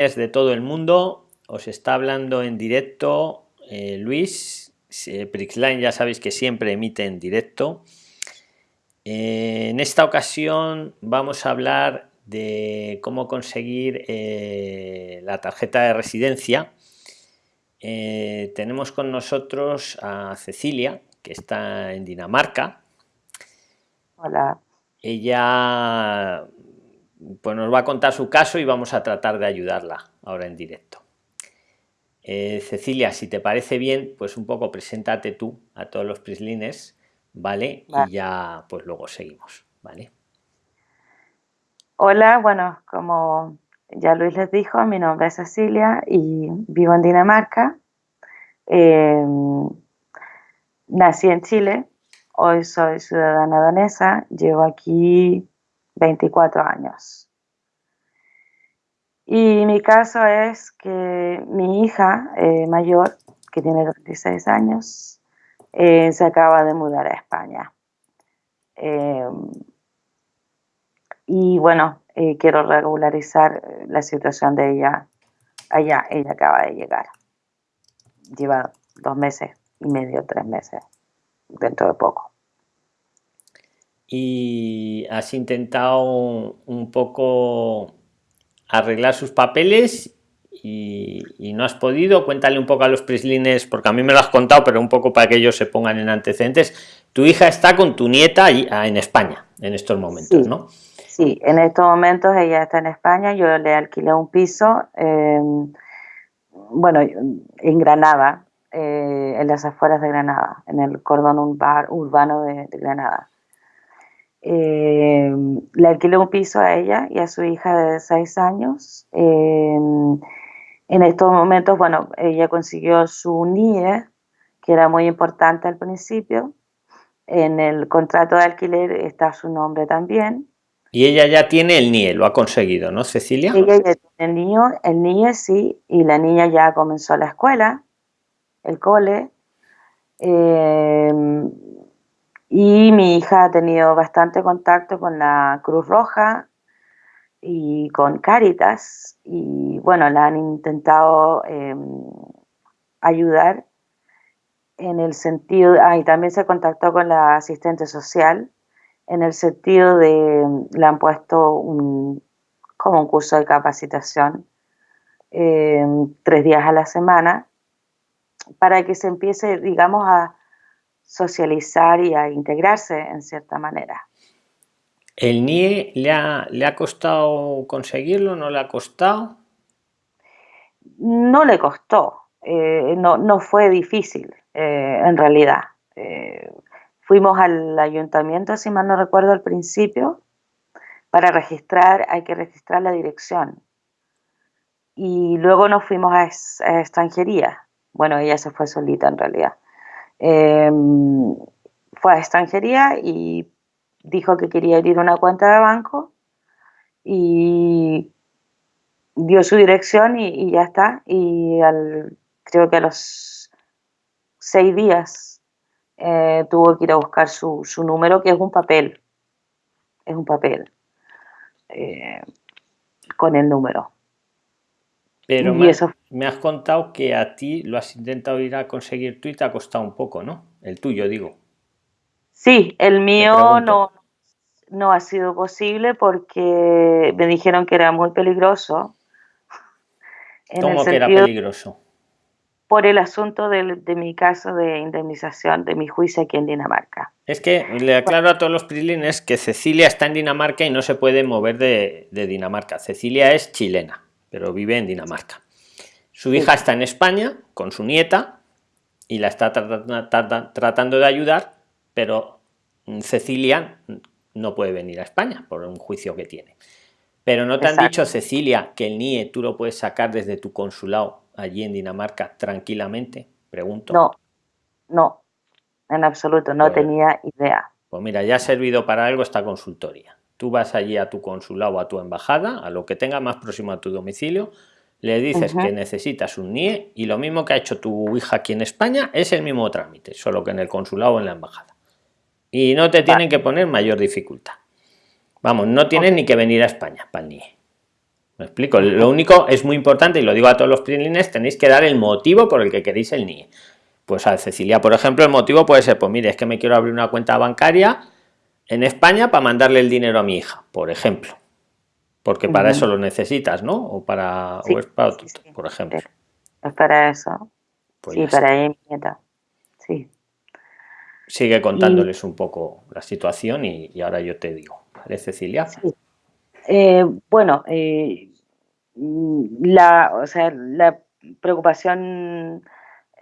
es de todo el mundo. Os está hablando en directo eh, Luis. Prixline ya sabéis que siempre emite en directo. Eh, en esta ocasión vamos a hablar de cómo conseguir eh, la tarjeta de residencia. tenemos con nosotros a Cecilia, que está en Dinamarca. Hola. Ella pues nos va a contar su caso y vamos a tratar de ayudarla ahora en directo. Eh, Cecilia, si te parece bien, pues un poco preséntate tú a todos los prislines, ¿vale? Y ya pues luego seguimos, ¿vale? Hola, bueno, como ya Luis les dijo, mi nombre es Cecilia y vivo en Dinamarca. Em, nací en Chile, hoy soy ciudadana danesa, llevo aquí 24 años. Y mi caso es que mi hija eh, mayor, que tiene 26 años, eh, se acaba de mudar a España. Em, y bueno, eh, quiero regularizar la situación de ella allá. Ella acaba de llegar. Lleva dos meses y medio, tres meses, dentro de poco y has intentado un poco arreglar sus papeles y, no has podido. Cuéntale un poco a los prislines, porque a mí me lo has contado, pero un poco para que ellos se pongan en antecedentes. Tu hija está con tu nieta ah, en España en estos momentos, ¿no? Sí, en estos momentos ella está en España. Yo le alquilé un piso, em, bueno, en Granada, eh, en las afueras de Granada, en el cordón urbano de Granada. Eh, le alquilé un piso a ella y a su hija de seis años. en estos momentos, bueno, ella consiguió su NIE, que era muy importante al principio. En el contrato de alquiler está su nombre también. Y ella ya tiene el NIE, lo ha conseguido, ¿no, Cecilia? Ella ya tiene el NIE, el NIE sí, y la niña ya comenzó la escuela, el cole. Eh, y mi hija ha tenido bastante contacto con la Cruz Roja y con Caritas y bueno, la han intentado em, ayudar en el sentido, ah, y también se contactó con la asistente social en el sentido de, le han puesto un, como un curso de capacitación em, tres días a la semana para que se empiece, digamos, a, socializar y a integrarse en cierta manera. ¿El NIE le ha, le ha costado conseguirlo? ¿No le ha costado? No le costó, eh, no, no, fue difícil eh, en realidad. Eh, fuimos al ayuntamiento, si mal no recuerdo al principio, para registrar, hay que registrar la dirección. Y luego nos fuimos a, a extranjería. Bueno, ella se fue solita en realidad. Em, fue a extranjería y dijo que quería abrir una cuenta de banco y dio su dirección y, ya está. Y al, creo que a los seis días eh, tuvo que ir a buscar su, número, que es un papel. Es un papel eh, con el número. Pero me, eso... me, has contado que a ti lo has intentado ir a conseguir tú y te ha costado un poco, ¿no? El tuyo, digo. Sí, el mío no, no ha sido posible porque me dijeron que era muy peligroso. ¿Cómo que era peligroso? Por el asunto de, de, mi caso de indemnización, de mi juicio aquí en Dinamarca. Es que le aclaro a todos los prilines que Cecilia está en Dinamarca y no se puede mover de, de Dinamarca. Cecilia es chilena pero vive en Dinamarca. Su hija está en España con su nieta y la está tratando de ayudar, pero Cecilia no puede venir a España por un juicio que tiene. Pero no te han dicho, Cecilia, que el NIE tú lo puedes sacar desde tu consulado allí en Dinamarca tranquilamente, pregunto. No, no, en absoluto, no pues tenía idea. Pues mira, ya ha servido para algo esta consultoría tú vas allí a tu consulado o a tu embajada, a lo que tenga más próximo a tu domicilio, le dices que necesitas un NIE y lo mismo que ha hecho tu hija aquí en España es el mismo trámite, solo que en el consulado o en la embajada. Y no te tienen que poner mayor dificultad. Vamos, no tienes ni que venir a España para el NIE. Me explico. Lo único es muy importante, y lo digo a todos los PRIXLINES, tenéis que dar el motivo por el que queréis el NIE. Pues a Cecilia, por ejemplo, el motivo puede ser, pues mire, es que me quiero abrir una cuenta bancaria en España para mandarle el dinero a mi hija, por ejemplo. Porque para eso lo necesitas, ¿no? O para, o es para por ejemplo. Es para eso. Pues sí, para ella nieta. Sí. Sigue contándoles un poco la situación y, ahora yo te digo. ¿Vale, Cecilia? Eh, bueno, eh, la, o sea, la preocupación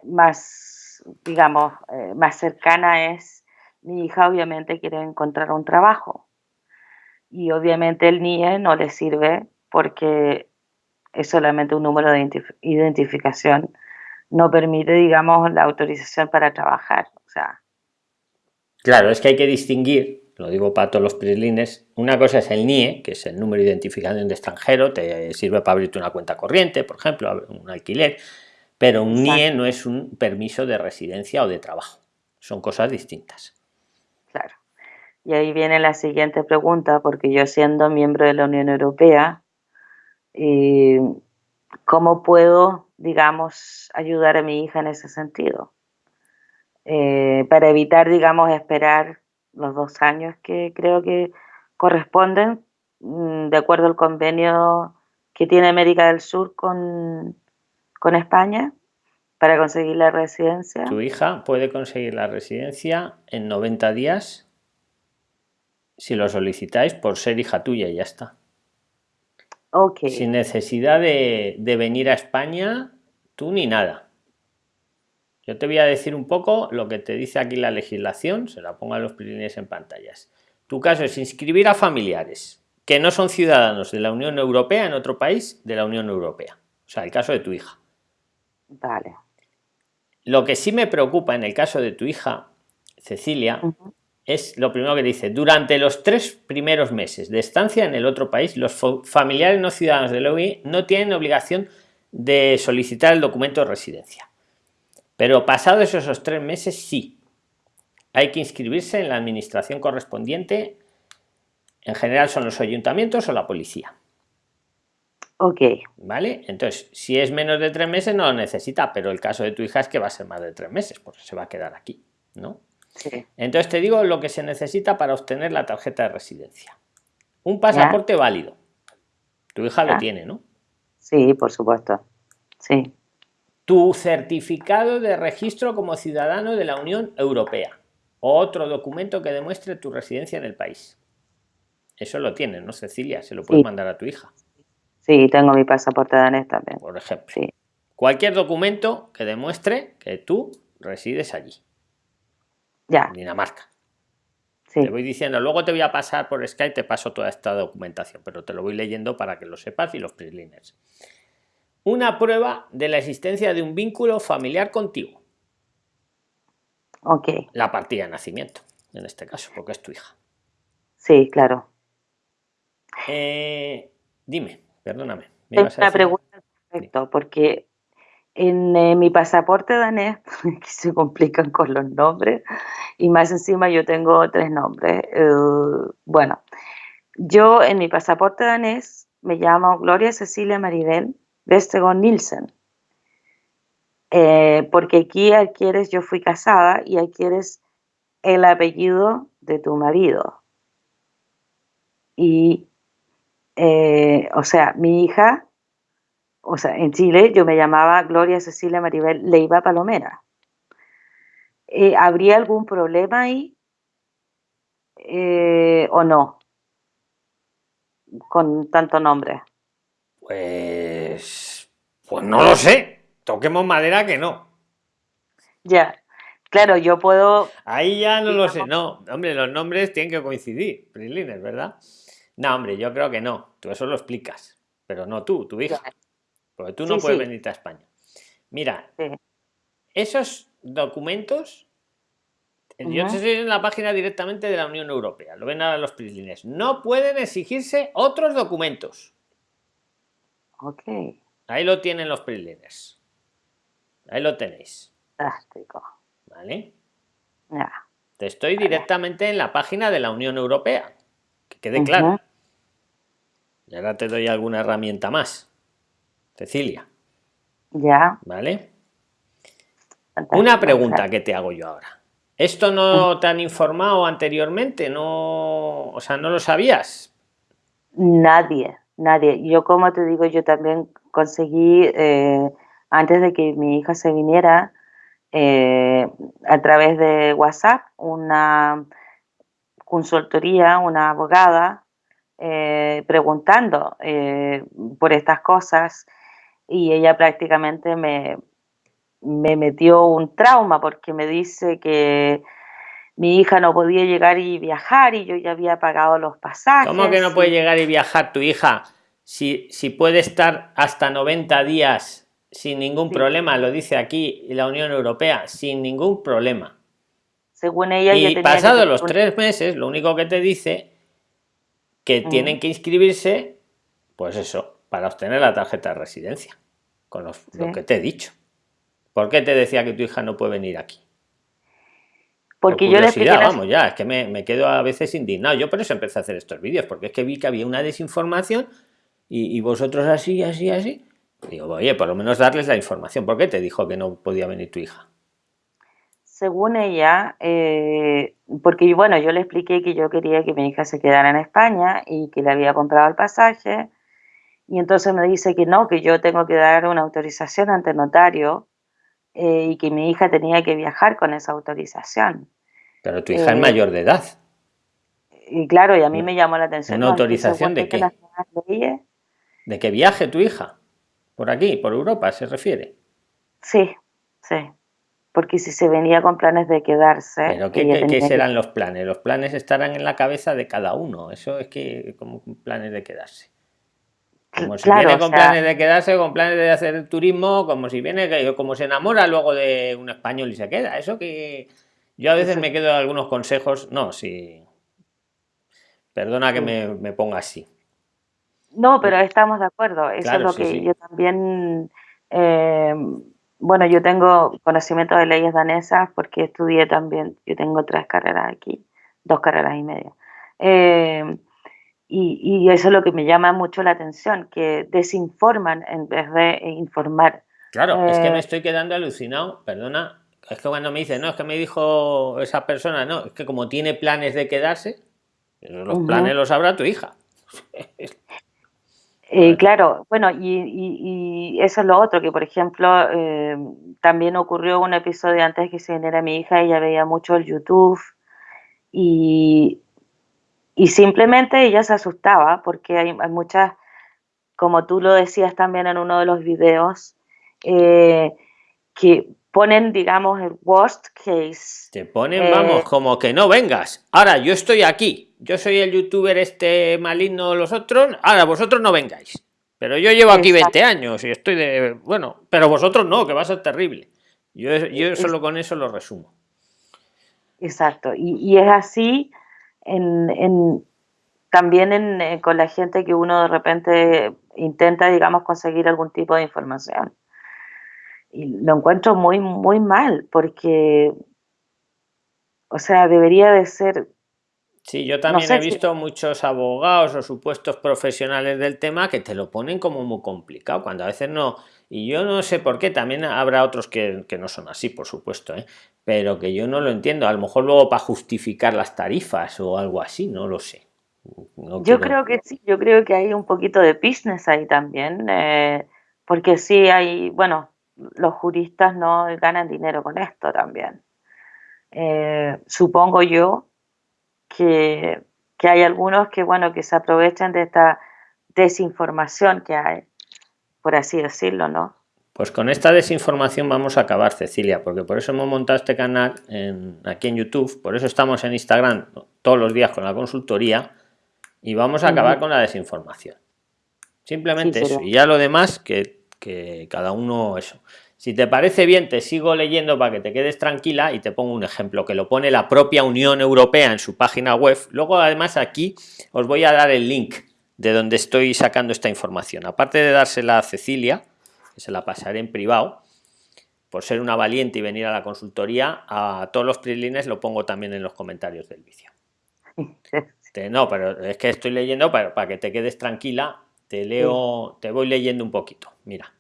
más, digamos, eh, más cercana es mi hija obviamente quiere encontrar un trabajo y obviamente el NIE no le sirve porque es solamente un número de identificación, no permite, digamos, la autorización para trabajar. O sea. Claro, es que hay que distinguir, lo digo para todos los prislines, una cosa es el NIE, que es el número de identificación de extranjero, te sirve para abrirte una cuenta corriente, por ejemplo, un alquiler, pero un NIE no es un permiso de residencia o de trabajo, son cosas distintas. Y ahí viene la siguiente pregunta, porque yo siendo miembro de la Unión Europea, eh, ¿cómo puedo, digamos, ayudar a mi hija en ese sentido? Eh, para evitar, digamos, esperar los dos años que creo que corresponden, mm, de acuerdo al convenio que tiene América del Sur con, con España, para conseguir la residencia. Tu hija puede conseguir la residencia en 90 días si lo solicitáis por ser hija tuya y ya está. Okay. Sin necesidad de, venir a España, tú ni nada. Yo te voy a decir un poco lo que te dice aquí la legislación, se la pongo a los prilines en pantallas. Tu caso es inscribir a familiares que no son ciudadanos de la Unión Europea en otro país de la Unión Europea. O sea, el caso de tu hija. Vale. Lo que sí me preocupa en el caso de tu hija, Cecilia, es lo primero que dice, durante los tres primeros meses de estancia en el otro país, los familiares no ciudadanos de la no tienen obligación de solicitar el documento de residencia. Pero pasados esos tres meses, sí. Hay que inscribirse en la administración correspondiente. En general son los ayuntamientos o la policía. Ok. ¿Vale? Entonces, si es menos de tres meses, no lo necesita, pero el caso de tu hija es que va a ser más de tres meses, porque se va a quedar aquí, ¿no? Entonces te digo lo que se necesita para obtener la tarjeta de residencia. Un pasaporte válido. Tu hija lo tiene, ¿no? Sí, por supuesto. Sí. Tu certificado de registro como ciudadano de la Unión Europea. Otro documento que demuestre tu residencia en el país. Eso lo tiene, ¿no, Cecilia? Se lo puedes mandar a tu hija. Sí, tengo mi pasaporte danés también. Por ejemplo. Cualquier documento que demuestre que tú resides allí. Ya. Dinamarca. Te voy diciendo, luego te voy a pasar por Skype, te paso toda esta documentación, pero te lo voy leyendo para que lo sepas y los PRIXLINERS. Una prueba de la existencia de un vínculo familiar contigo. Ok. La partida de nacimiento, en este caso, porque es tu hija. Sí, claro. Eh, dime, perdóname. Me una pregunta perfecto, porque en eh, mi pasaporte danés, que se complican con los nombres, y más encima yo tengo tres nombres. Eh, bueno, yo en mi pasaporte danés me llamo Gloria Cecilia Maribel Vestegon Nielsen. Eh, porque aquí adquieres, yo fui casada y adquieres el apellido de tu marido. Y, o sea, mi hija o sea, en Chile yo me llamaba Gloria Cecilia Maribel Leiva Palomera. Eh, ¿Habría algún problema ahí eh, o no? Con tanto nombre. Pues, pues no lo sé. Toquemos madera que no. Ya. Claro, yo puedo. Ahí ya no lo sé. No, hombre, los nombres tienen que coincidir, Prilines, ¿verdad? No, hombre, yo creo que no. Tú eso lo explicas. Pero no tú, tu hija. Porque tú no puedes venirte a España. Mira, esos documentos, yo estoy en la página directamente de la Unión Europea, lo ven ahora los prislines, no pueden exigirse otros documentos. Ok. Ahí lo tienen los prislines. Ahí lo tenéis. Fantástico. ¿Vale? Te estoy directamente en la página de la Unión Europea. Que quede claro. Y ahora te doy alguna herramienta más, Cecilia. Ya. ¿Vale? Una pregunta que te hago yo ahora. ¿Esto no te han informado anteriormente? No, o sea, ¿no lo sabías? Nadie, nadie. Yo como te digo, yo también conseguí, eh, antes de que mi hija se viniera, eh, a través de WhatsApp, una consultoría, una abogada, eh, preguntando por estas cosas y ella prácticamente me, me metió un trauma porque me dice que mi hija no podía llegar y viajar y yo ya había pagado los pasajes. ¿Cómo que no puede llegar y viajar tu hija? Si, si puede estar hasta 90 días sin ningún problema, lo dice aquí la Unión Europea, sin ningún problema. Según ella, y pasado los tres meses, lo único que te dice que tienen que inscribirse, pues eso, para obtener la tarjeta de residencia, con lo que te he dicho. ¿Por qué te decía que tu hija no puede venir aquí? Porque yo le vamos ya, es que me, quedo a veces indignado. Yo por eso empecé a hacer estos vídeos, porque es que vi que había una desinformación y, vosotros así, así, así. digo, oye, por lo menos darles la información. ¿Por qué te dijo que no podía venir tu hija? Según ella, eh, porque bueno, yo le expliqué que yo quería que mi hija se quedara en España y que le había comprado el pasaje. Y entonces me dice que no, que yo tengo que dar una autorización ante notario eh, y que mi hija tenía que viajar con esa autorización. Pero tu hija es eh, mayor de edad. Y claro, y a mí me llamó la atención. ¿Una autorización de qué? ¿De que viaje tu hija? ¿Por aquí, por Europa se refiere? Sí, sí. Porque si se venía con planes de quedarse... ¿Pero qué, qué serán los planes? Los planes estarán en la cabeza de cada uno. Eso es que como planes de quedarse. Como si viene con planes de quedarse, con planes de hacer turismo, como si viene, como se enamora luego de un español y se queda. Eso que yo a veces me quedo algunos consejos. No, sí. Perdona que me, ponga así. No, pero estamos de acuerdo. Eso es lo que yo también. Eh, bueno, yo tengo conocimiento de leyes danesas porque estudié también. Yo tengo tres carreras aquí, dos carreras y media. Eh, y, eso es lo que me llama mucho la atención, que desinforman en vez de informar. Claro, es que me eh, estoy quedando alucinado, perdona, es que cuando me dice, no, es que me dijo esa persona, no, es que como tiene planes de quedarse, los planes los sabrá tu hija. Eh, claro, bueno, y, eso es lo otro, que por ejemplo, eh, también ocurrió un episodio antes que se viniera mi hija, ella veía mucho el YouTube y y simplemente ella se asustaba porque hay, muchas, como tú lo decías también en uno de los videos, eh, que ponen, digamos, el worst case. Te ponen, vamos, eh, como que no vengas. Ahora, yo estoy aquí. Yo soy el youtuber este maligno, los otros. Ahora, vosotros no vengáis. Pero yo llevo aquí 20 años y estoy de... Bueno, pero vosotros no, que va a ser terrible. Yo, yo solo con eso lo resumo. Exacto. Y, y es así en, también eh, con la gente que uno de repente intenta, digamos, conseguir algún tipo de información. Y lo encuentro muy, muy mal, porque, o sea, debería de ser... Sí, yo también he visto muchos abogados o supuestos profesionales del tema que te lo ponen como muy complicado, cuando a veces no... Y yo no sé por qué, también habrá otros que, que no son así, por supuesto, ¿eh? Pero que yo no lo entiendo. A lo mejor luego para justificar las tarifas o algo así, no lo sé. yo creo que sí, yo creo que hay un poquito de business ahí también, eh, porque sí hay, bueno, los juristas no ganan dinero con esto también. Eh, supongo yo que, que, hay algunos que, bueno, que se aprovechan de esta desinformación que hay, por así decirlo, ¿no? Pues con esta desinformación vamos a acabar, Cecilia, porque por eso hemos montado este canal aquí en YouTube, por eso estamos en Instagram todos los días con la consultoría y vamos a acabar con la desinformación. Simplemente eso. Y ya lo demás, que, que cada uno eso. Si te parece bien, te sigo leyendo para que te quedes tranquila y te pongo un ejemplo que lo pone la propia Unión Europea en su página web. Luego, además, aquí os voy a dar el link de donde estoy sacando esta información. Aparte de dársela a Cecilia, se la pasaré en privado, por ser una valiente y venir a la consultoría, a todos los prilines lo pongo también en los comentarios del vídeo. no, pero es que estoy leyendo para, para que te quedes tranquila. Te leo, te voy leyendo un poquito. Mira,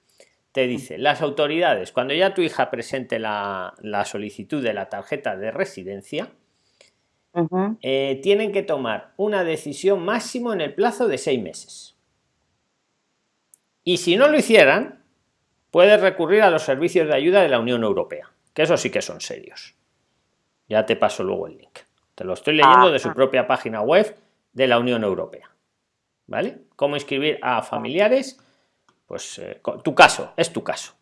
te dice, las autoridades, cuando ya tu hija presente la, la solicitud de la tarjeta de residencia, eh, tienen que tomar una decisión máximo en el plazo de seis meses. Y si no lo hicieran, puedes recurrir a los servicios de ayuda de la Unión Europea, que eso sí que son serios. Ya te paso luego el link. Te lo estoy leyendo de su propia página web de la Unión Europea. ¿Vale? ¿Cómo inscribir a familiares? Pues eh, tu caso, es tu caso.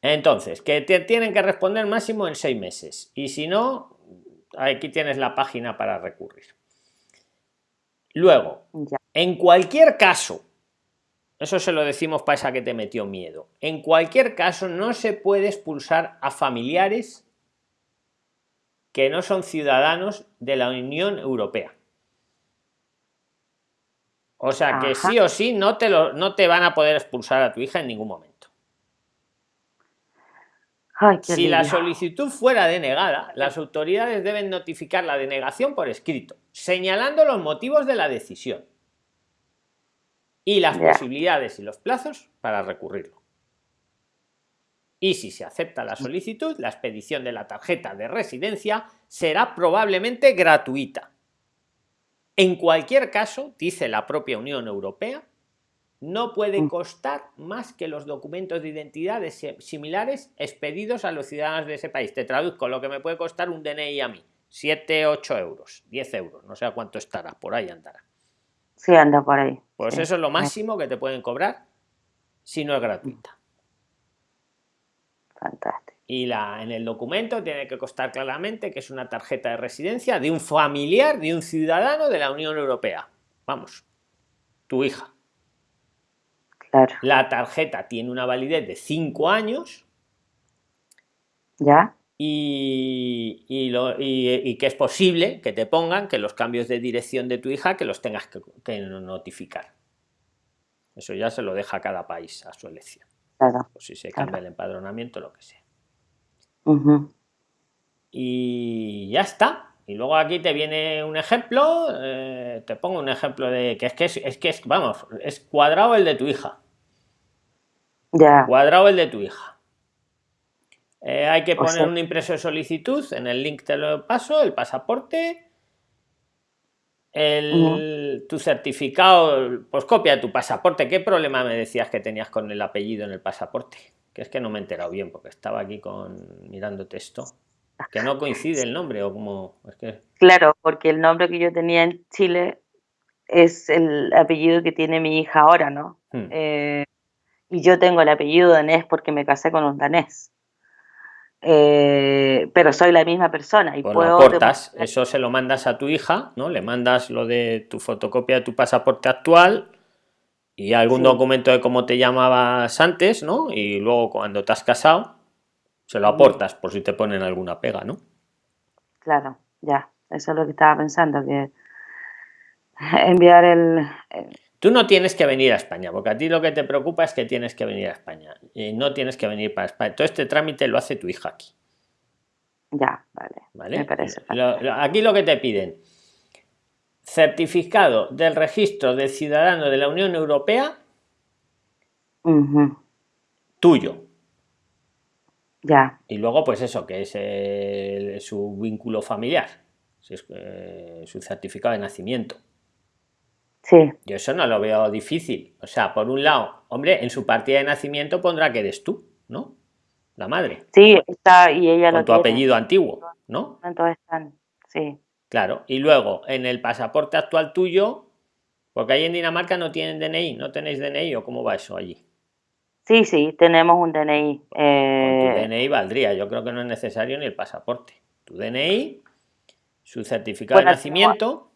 Entonces, que te tienen que responder máximo en seis meses. Y si no, aquí tienes la página para recurrir. Luego, en cualquier caso, eso se lo decimos para esa que te metió miedo, en cualquier caso no se puede expulsar a familiares que no son ciudadanos de la Unión Europea. O sea que sí o sí no te, lo, no te van a poder expulsar a tu hija en ningún momento. Si la solicitud fuera denegada, las autoridades deben notificar la denegación por escrito, señalando los motivos de la decisión y las posibilidades y los plazos para recurrirlo. Y si se acepta la solicitud, la expedición de la tarjeta de residencia será probablemente gratuita. En cualquier caso, dice la propia Unión Europea, no puede mm. costar más que los documentos de identidad similares expedidos a los ciudadanos de ese país. Te traduzco lo que me puede costar un DNI a mí. 7, 8 euros, 10 euros, no sé a cuánto estará, por ahí andará. Sí, anda por ahí. Pues eso es lo máximo que te pueden cobrar si no es gratuita. Fantástico. Y la, en el documento tiene que costar claramente que es una tarjeta de residencia de un familiar, de un ciudadano de la Unión Europea. Vamos, tu hija. La tarjeta tiene una validez de 5 años. Ya. Y, y, que es posible que te pongan que los cambios de dirección de tu hija que los tengas que, notificar. Eso ya se lo deja cada país a su elección. Claro. si se cambia el empadronamiento, lo que sea. Y ya está. Y luego aquí te viene un ejemplo, eh, te pongo un ejemplo de que es que es, que es, vamos, es cuadrado el de tu hija. Ya. Cuadrado el de tu hija. Eh, hay que poner un impreso de solicitud, en el link te lo paso, el pasaporte, el, tu certificado, pues copia tu pasaporte. ¿Qué problema me decías que tenías con el apellido en el pasaporte? Que es que no me he enterado bien porque estaba aquí con mirando texto. Que no coincide el nombre o como... Es que... Claro, porque el nombre que yo tenía en Chile es el apellido que tiene mi hija ahora, ¿no? Hmm. Eh, y yo tengo el apellido danés porque me casé con un danés. Eh, pero soy la misma persona y pues puedo aportas, eso se lo mandas a tu hija, ¿no? Le mandas lo de tu fotocopia de tu pasaporte actual y algún documento de cómo te llamabas antes, ¿no? Y luego cuando te has casado, se lo aportas por si te ponen alguna pega, ¿no? Claro, ya, eso es lo que estaba pensando, que enviar el Tú no tienes que venir a España, porque a ti lo que te preocupa es que tienes que venir a España. Y no tienes que venir para España. Todo este trámite lo hace tu hija aquí. Ya, vale. Me parece. aquí lo que te piden. Certificado del registro del ciudadano de la Unión Europea. Tuyo. Ya. Y luego, pues eso, que es su vínculo familiar. Su certificado de nacimiento. Sí. Yo eso no lo veo difícil. O sea, por un lado, hombre, en su partida de nacimiento pondrá que eres tú, ¿no? La madre. Sí, está, y ella Con tu apellido antiguo, ¿no? Entonces están, sí. Claro, y luego en el pasaporte actual tuyo, porque ahí en Dinamarca no tienen DNI, ¿no tenéis DNI o cómo va eso allí? Sí, sí, tenemos un DNI. Con tu eh, DNI valdría, yo creo que no es necesario ni el pasaporte. Tu DNI, su certificado de nacimiento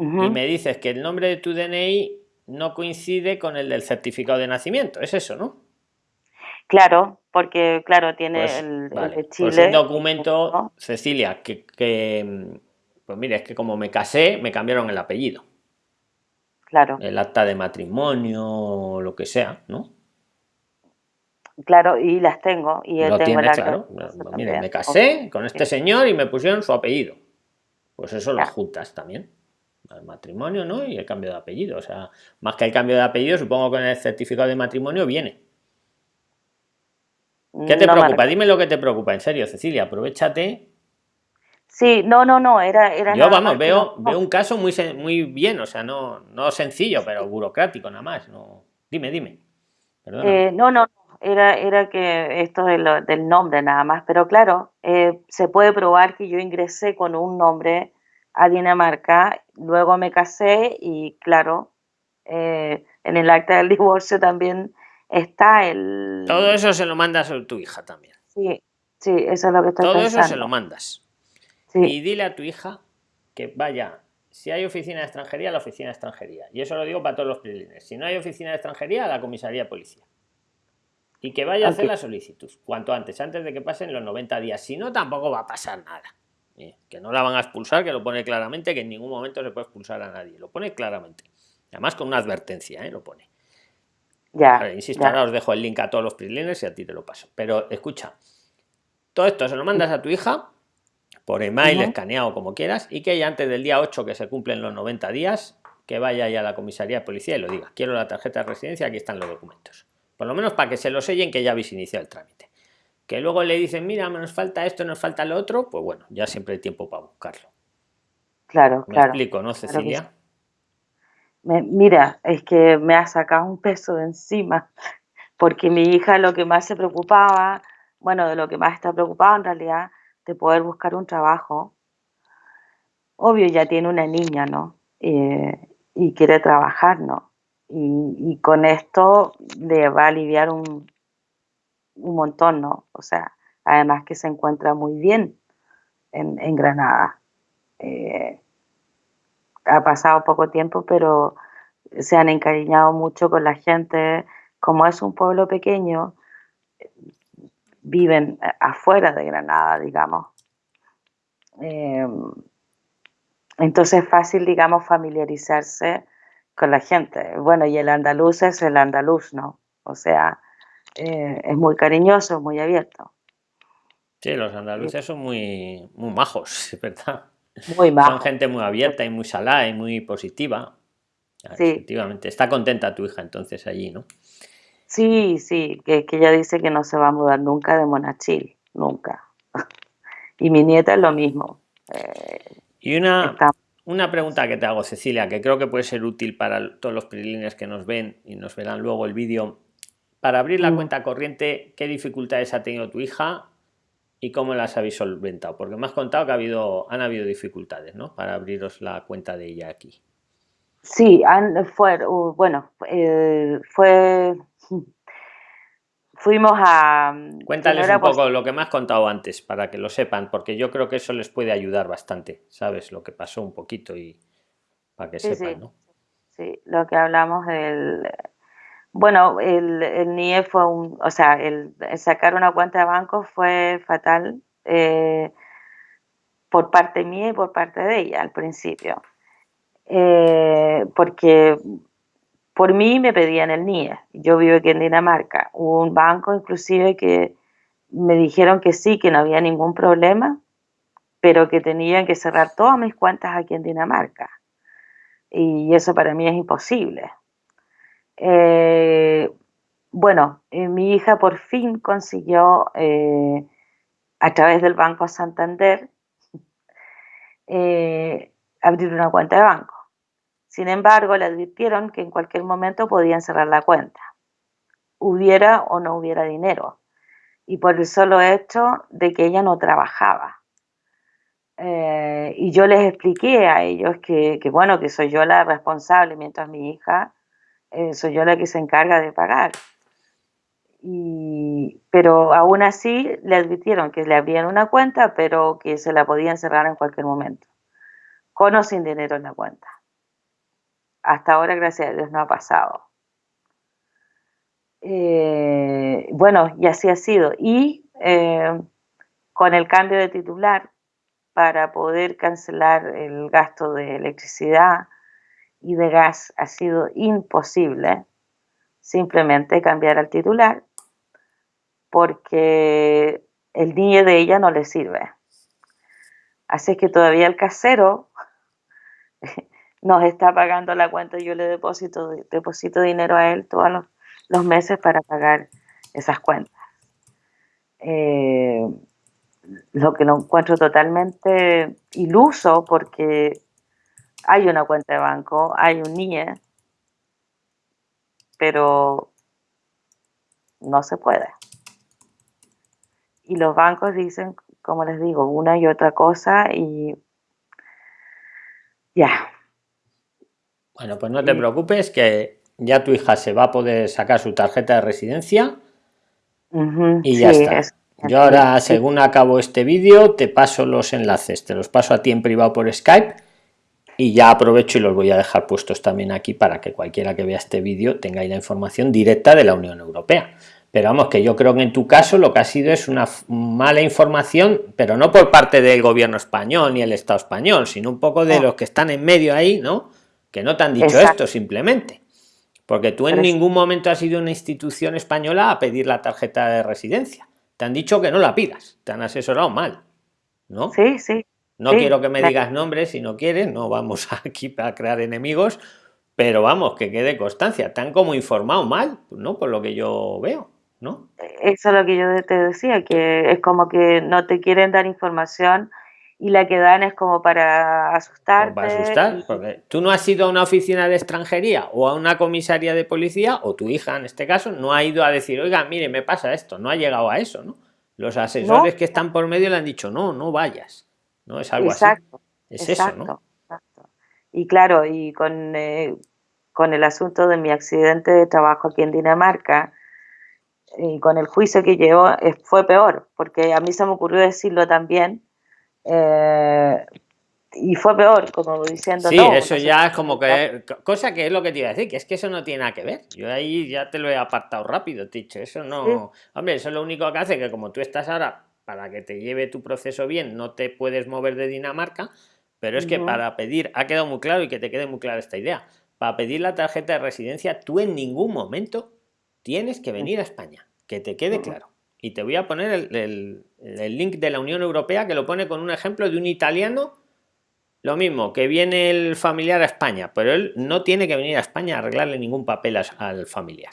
y me dices que el nombre de tu DNI no coincide con el del certificado de nacimiento, es eso, ¿no? Claro, porque claro, tiene pues, el, de pues Chile. Pues documento, Cecilia, que, pues mire, es que como me casé, me cambiaron el apellido. Claro. El acta de matrimonio, lo que sea, ¿no? Claro, y las tengo. Y lo tengo tiene, claro. Mire, me casé con este señor y me pusieron su apellido. Pues eso lo juntas también. El matrimonio, ¿no? Y el cambio de apellido. O sea, más que el cambio de apellido, supongo que en el certificado de matrimonio viene. ¿Qué te preocupa? Dime lo que te preocupa, en serio, Cecilia, aprovechate. Sí, no, no, no, era... era Yo, vamos, veo, veo un caso muy, muy bien, o sea, no, no sencillo, pero burocrático nada más. No. Dime, dime. Eh, no, no, era, era que esto del nombre nada más, pero claro, eh, se puede probar que yo ingresé con un nombre a Dinamarca, luego me casé y claro, eh, en el acta del divorcio también está el... Todo eso se lo mandas a tu hija también. Sí, sí, eso es lo que estoy Todo eso se lo mandas. Y dile a tu hija que vaya, si hay oficina de extranjería, la oficina de extranjería. Y eso lo digo para todos los prilines. Si no hay oficina de extranjería, la comisaría de policía. Y que vaya a hacer la solicitud cuanto antes, antes de que pasen los 90 días. Si no, tampoco va a pasar nada. ¿Eh? Que no la van a expulsar, que lo pone claramente, que en ningún momento se puede expulsar a nadie. Lo pone claramente. Además con una advertencia, ¿eh? lo pone. Ya. insisto, ahora os dejo el link a todos los PRIXLINERS y a ti te lo paso. Pero escucha, todo esto se lo mandas a tu hija por email, escaneado, como quieras, y que ella antes del día 8 que se cumplen los 90 días, que vaya ya a la comisaría de policía y lo diga. Quiero la tarjeta de residencia, aquí están los documentos. Por lo menos para que se lo sellen que ya habéis iniciado el trámite. Que luego le dicen, mira, nos falta esto, nos falta lo otro, pues bueno, ya siempre hay tiempo para buscarlo. Claro, Me claro. explico, ¿no, Cecilia? mira, es que me ha sacado un peso de encima, porque mi hija lo que más se preocupaba, bueno, de lo que más está preocupada en realidad, de poder buscar un trabajo. Obvio, ya tiene una niña, ¿no? Eh, y quiere trabajar, ¿no? y, con esto le va a aliviar un, un montón, ¿no? O sea, además que se encuentra muy bien en, Granada. Eh, ha pasado poco tiempo, pero se han encariñado mucho con la gente. Como es un pueblo pequeño, viven afuera de Granada, digamos. Eh, entonces es fácil, digamos, familiarizarse con la gente. Bueno, y el andaluz es el andaluz, ¿no? O sea, eh, es muy cariñoso, muy abierto. Sí, los andaluces son muy, muy majos, ¿verdad? Muy majos. Son gente muy abierta y muy salada y muy positiva. Sí. Efectivamente. Está contenta tu hija entonces allí, ¿no? Sí, sí, que, que ella dice que no se va a mudar nunca de Monachil, nunca. y mi nieta es lo mismo. Eh, y una, una pregunta que te hago, Cecilia, que creo que puede ser útil para todos los prilines que nos ven y nos verán luego el vídeo. Para abrir la mm. cuenta corriente, ¿qué dificultades ha tenido tu hija y cómo las habéis solventado? Porque me has contado que ha habido, han habido dificultades, ¿no? Para abriros la cuenta de ella aquí. Sí, fue, bueno, eh, fue fuimos a... Mm, Cuéntales un poco lo que me has contado antes, para que lo sepan, porque yo creo que eso les puede ayudar bastante, ¿sabes? Lo que pasó un poquito y para que sepan, sí. ¿no? Sí, lo que hablamos del... Bueno, el, el NIE fue un... O sea, el, sacar una cuenta de banco fue fatal eh, por parte mía y por parte de ella al principio. Eh, porque por mí me pedían el NIE. Yo vivo aquí en Dinamarca. Hubo un banco inclusive que me dijeron que sí, que no había ningún problema, pero que tenían que cerrar todas mis cuentas aquí en Dinamarca. Y eso para mí es imposible. Eh, bueno, eh, mi hija por fin consiguió, eh, a través del Banco Santander, abrir una cuenta de banco. Sin embargo, le advirtieron que en cualquier momento podían cerrar la cuenta, hubiera o no hubiera dinero, y por el solo hecho de que ella no trabajaba. Y yo les expliqué a ellos que, bueno, que soy yo la responsable, mientras mi hija eh, soy yo la que se encarga de pagar. pero aún así le advirtieron que le abrían una cuenta, pero que se la podían cerrar en cualquier momento, con o sin dinero en la cuenta hasta ahora, gracias a Dios, no ha pasado. Eh, bueno, y así ha sido. Y eh, con el cambio de titular, para poder cancelar el gasto de electricidad y de gas ha sido imposible simplemente cambiar al titular porque el niño de ella no le sirve. Así que todavía el casero nos está pagando la cuenta, yo le deposito, deposito dinero a él todos los, meses para pagar esas cuentas. Eh, lo que lo encuentro totalmente iluso porque hay una cuenta de banco, hay un NIE, pero no se puede. Y los bancos dicen, como les digo, una y otra cosa y ya. Bueno, pues no te preocupes que ya tu hija se va a poder sacar su tarjeta de residencia y ya está. Yo ahora, según acabo este vídeo, te paso los enlaces, te los paso a ti en privado por Skype y ya aprovecho y los voy a dejar puestos también aquí para que cualquiera que vea este vídeo tenga ahí la información directa de la Unión Europea. Pero vamos, que yo creo que en tu caso lo que ha sido es una mala información, pero no por parte del gobierno español ni el Estado español, sino un poco de los que están en medio ahí, ¿no? Que no te han dicho esto simplemente. Porque tú en ningún momento has ido a una institución española a pedir la tarjeta de residencia te han dicho que no la pidas, te han asesorado mal, ¿no? Sí, sí. No quiero que me digas nombres si no quieres, no vamos aquí para crear enemigos, pero vamos, que quede constancia, te han como informado mal, ¿no? Por lo que yo veo, ¿no? Eso es lo que yo te decía, que es como que no te quieren dar información y la que dan es como para asustar. Para asustar, porque tú no has ido a una oficina de extranjería o a una comisaría de policía, o tu hija en este caso, no ha ido a decir, oiga, mire, me pasa esto, no ha llegado a eso, ¿no? Los asesores que están por medio le han dicho, no, no vayas, ¿no? Es algo exacto, así. Es eso, ¿no? Exacto. Y claro, y con, eh, con el asunto de mi accidente de trabajo aquí en Dinamarca, y con el juicio que llevo, fue peor, porque a mí se me ocurrió decirlo también, eh, y fue peor, como diciendo. Sí, eso ya es como que. Cosa que es lo que te iba a decir, que es que eso no tiene nada que ver. Yo ahí ya te lo he apartado rápido, dicho. Eso no. Hombre, eso es lo único que hace que, como tú estás ahora, para que te lleve tu proceso bien, no te puedes mover de Dinamarca. Pero es que para pedir, ha quedado muy claro y que te quede muy clara esta idea. Para pedir la tarjeta de residencia, tú en ningún momento tienes que venir a España. Que te quede claro y te voy a poner el, link de la Unión Europea que lo pone con un ejemplo de un italiano lo mismo que viene el familiar a España pero él no tiene que venir a España a arreglarle ningún papel al familiar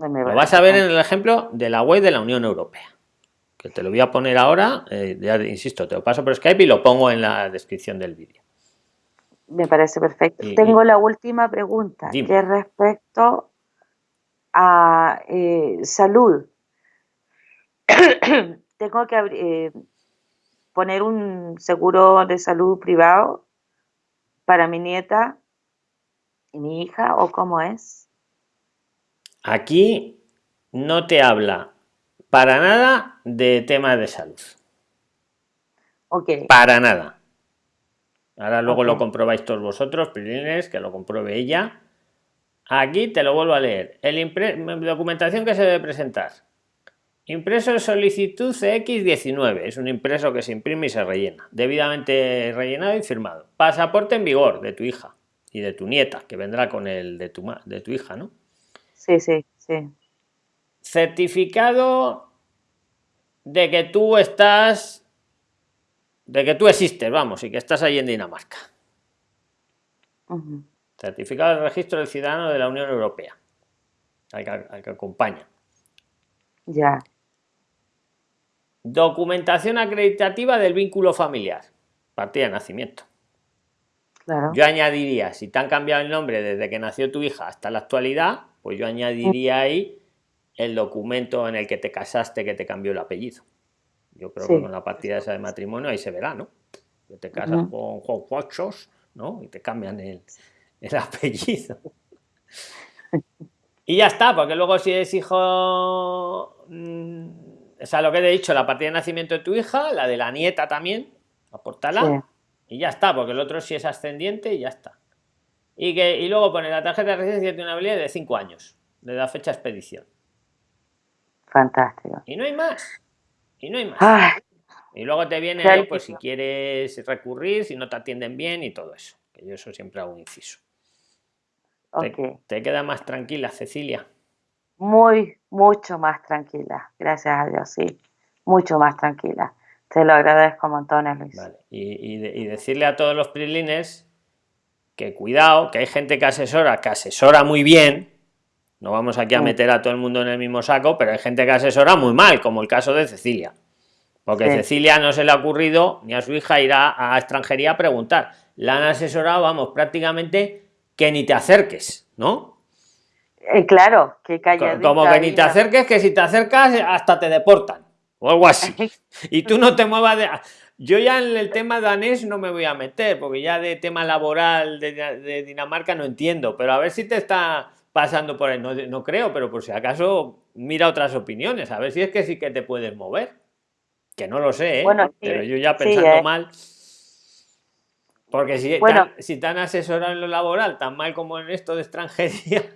lo vas a ver en el ejemplo de la web de la Unión Europea que te lo voy a poner ahora eh, ya insisto te lo paso por Skype y lo pongo en la descripción del vídeo. Me parece perfecto. Tengo la última pregunta que respecto a eh, salud. Tengo que eh, poner un seguro de salud privado para mi nieta y mi hija o cómo es? Aquí no te habla para nada de temas de salud. Ok. Para nada. Ahora luego lo comprobáis todos vosotros, Prilines, que lo compruebe ella. Aquí te lo vuelvo a leer. El documentación que se debe presentar. Impreso de solicitud CX19. Es un impreso que se imprime y se rellena. Debidamente rellenado y firmado. Pasaporte en vigor de tu hija y de tu nieta, que vendrá con el de tu, de tu hija, ¿no? Sí, sí, sí. Certificado de que tú estás, de que tú existes, vamos, y que estás ahí en Dinamarca. Certificado de registro del ciudadano de la Unión Europea, al que, al que acompaña. Ya. Documentación acreditativa del vínculo familiar. Partida de nacimiento. Yo añadiría, si te han cambiado el nombre desde que nació tu hija hasta la actualidad, pues yo añadiría ahí el documento en el que te casaste que te cambió el apellido. Yo creo que con la partida esa de matrimonio ahí se verá, ¿no? Que te casas con Juan ¿no? Y te cambian el, el apellido. y ya está, porque luego si es hijo mm, o sea, lo que he dicho, la partida de nacimiento de tu hija, la de la nieta también, aportala y ya está, porque el otro sí es ascendiente y ya está. Y, que, y luego pone la tarjeta de residencia tiene una habilidad de 5 años, de la fecha de expedición. Fantástico. Y no hay más. Y no hay más. Y luego te viene ahí, pues si quieres recurrir, si no te atienden bien y todo eso. Que yo eso siempre hago un inciso. te queda más tranquila, Cecilia muy, mucho más tranquila. Gracias a Dios, sí. Mucho más tranquila. Te lo agradezco montones, Luis. Vale. Y, y, decirle a todos los prilines que cuidado, que hay gente que asesora, que asesora muy bien, no vamos aquí a mm. meter a todo el mundo en el mismo saco, pero hay gente que asesora muy mal, como el caso de Cecilia. Porque Cecilia no se le ha ocurrido ni a su hija ir a, extranjería a preguntar. La han asesorado, vamos, prácticamente que ni te acerques, ¿no? Eh, claro, que Como que ni te acerques, que si te acercas hasta te deportan o algo así. y tú no te muevas de... Yo ya en el tema danés no me voy a meter, porque ya de tema laboral de Dinamarca no entiendo, pero a ver si te está pasando por ahí. No, creo, pero por si acaso mira otras opiniones, a ver si es que sí que te puedes mover. Que no lo sé, ¿eh? pero yo ya pensando ¿eh? mal. Porque si, bueno, tan, si tan asesorado en lo laboral, tan mal como en esto de extranjería.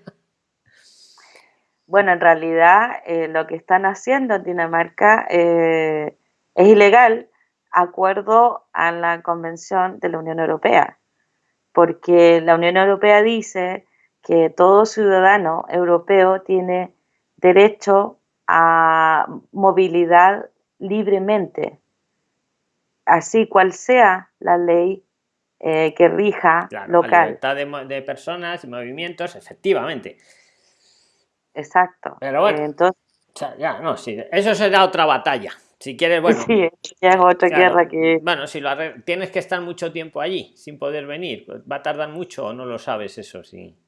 Bueno, en realidad eh, lo que están haciendo en Dinamarca es ilegal, acuerdo a la Convención de la Unión Europea, porque la Unión Europea dice que todo ciudadano europeo tiene derecho a movilidad libremente, así cual sea la ley eh, que rija local. La libertad de, personas y movimientos, efectivamente. Exacto. Pero bueno, Entonces, ya, no, sí, eso será otra batalla. Si quieres, bueno. Sí, ya es otra guerra que. Bueno, si lo tienes que estar mucho tiempo allí sin poder venir, pues, ¿va a tardar mucho o no lo sabes eso? Sí.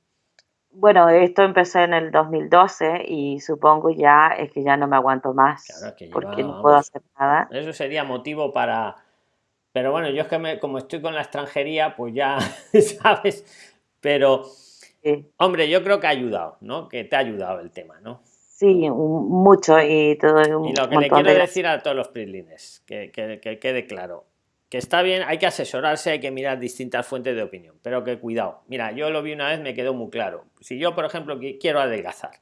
Bueno, esto empecé en el 2012 y supongo ya es que ya no me aguanto más porque no puedo hacer nada. Eso sería motivo para... Pero bueno, yo es que me, como estoy con la extranjería, pues ya, ¿sabes? Pero, hombre, yo creo que ha ayudado, ¿no? Que te ha ayudado el tema, ¿no? Sí, mucho y todo. y lo que le quiero decir a todos los prislines, que, que, que quede claro, que está bien, hay que asesorarse, hay que mirar distintas fuentes de opinión, pero que cuidado. Mira, yo lo vi una vez, me quedó muy claro. Si yo, por ejemplo, quiero adelgazar,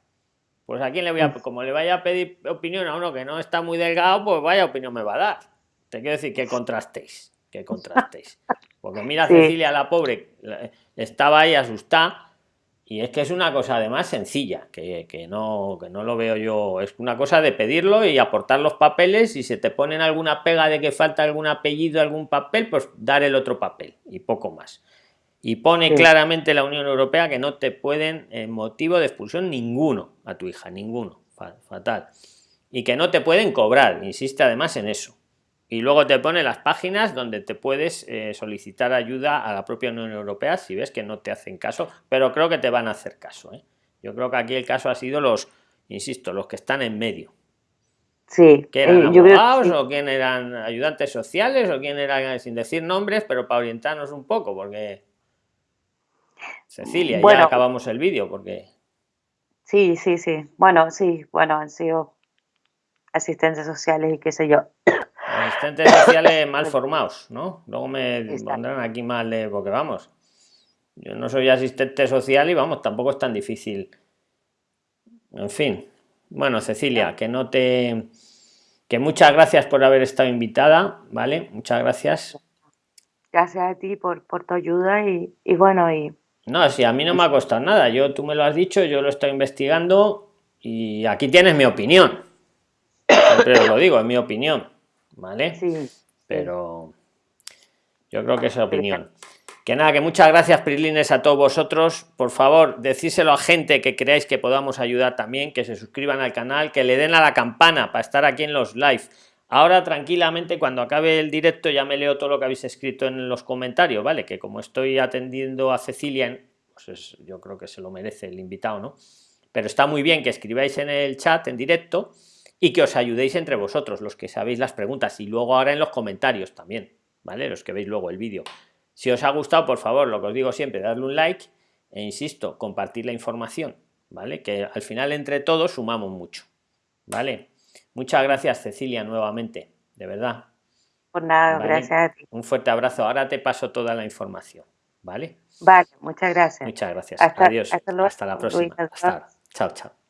pues a quién le voy a, como le vaya a pedir opinión a uno que no está muy delgado, pues vaya opinión me va a dar. Te quiero decir que contrastéis, que contrastéis. Porque mira, Cecilia, la pobre, estaba ahí asustada y es que es una cosa además sencilla, que, no, que no lo veo yo. Es una cosa de pedirlo y aportar los papeles. Y se te ponen alguna pega de que falta algún apellido, algún papel, pues dar el otro papel y poco más. Y pone claramente la Unión Europea que no te pueden, en motivo de expulsión ninguno a tu hija, ninguno. Fatal. Y que no te pueden cobrar, insiste además en eso y luego te pone las páginas donde te puedes eh, solicitar ayuda a la propia Unión Europea si ves que no te hacen caso, pero creo que te van a hacer caso. ¿eh? Yo creo que aquí el caso ha sido los, insisto, los que están en medio. Sí. ¿Que eran eh, abogados o quién eran ayudantes sociales o quién eran, sin decir nombres, pero para orientarnos un poco, porque... Cecilia, ya acabamos el vídeo, porque... Sí, sí, sí. Bueno, sí, bueno, han sido asistentes sociales y qué sé yo. Asistentes sociales mal formados, ¿no? Luego me pondrán aquí mal de. Porque vamos, yo no soy asistente social y vamos, tampoco es tan difícil. En fin. Bueno, Cecilia, que no te. Que muchas gracias por haber estado invitada, ¿vale? Muchas gracias. Gracias a ti por, por tu ayuda y, y bueno, y. No, si a mí no me ha costado nada. Yo, tú me lo has dicho, yo lo estoy investigando y aquí tienes mi opinión. Siempre os lo digo, es mi opinión. ¿Vale? Sí. Pero yo creo que es la opinión. Que nada, que muchas gracias, Prilines, a todos vosotros. Por favor, decíselo a gente que creáis que podamos ayudar también, que se suscriban al canal, que le den a la campana para estar aquí en los live. Ahora, tranquilamente, cuando acabe el directo, ya me leo todo lo que habéis escrito en los comentarios, ¿vale? Que como estoy atendiendo a Cecilia, pues yo creo que se lo merece el invitado, ¿no? Pero está muy bien que escribáis en el chat en directo y que os ayudéis entre vosotros, los que sabéis las preguntas, y luego ahora en los comentarios también, ¿vale? Los que veis luego el vídeo. Si os ha gustado, por favor, lo que os digo siempre, darle un like e insisto, compartir la información, ¿vale? Que al final entre todos sumamos mucho, ¿vale? Muchas gracias, Cecilia, nuevamente, de verdad. Por nada, gracias a ti. Un fuerte abrazo. Ahora te paso toda la información, ¿vale? Vale, muchas gracias. Muchas gracias. Adiós. Hasta, la próxima. Hasta Chao, chao.